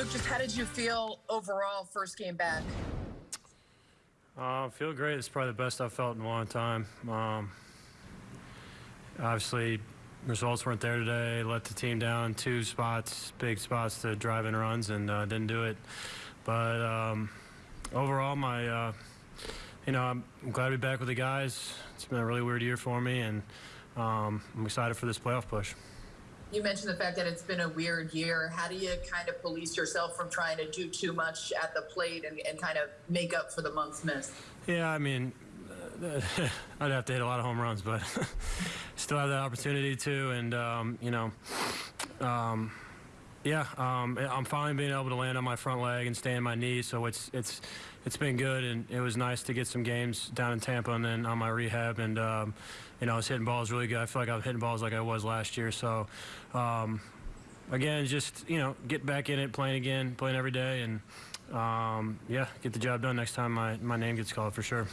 Luke, just how did you feel overall first game back? Uh, I feel great. It's probably the best I've felt in a long time. Um, obviously, results weren't there today. Let the team down two spots, big spots to drive in runs, and uh, didn't do it. But um, overall, my uh, you know, I'm glad to be back with the guys. It's been a really weird year for me, and um, I'm excited for this playoff push. You mentioned the fact that it's been a weird year. How do you kind of police yourself from trying to do too much at the plate and, and kind of make up for the months miss? Yeah, I mean, I'd have to hit a lot of home runs, but still have that opportunity to, and um, you know, um, yeah, um, I'm finally being able to land on my front leg and stay on my knee, so it's it's it's been good, and it was nice to get some games down in Tampa and then on my rehab, and um, you know, I was hitting balls really good. I feel like I was hitting balls like I was last year, so. Um, again, just you know, get back in it, playing again, playing every day, and um, yeah, get the job done next time my, my name gets called for sure.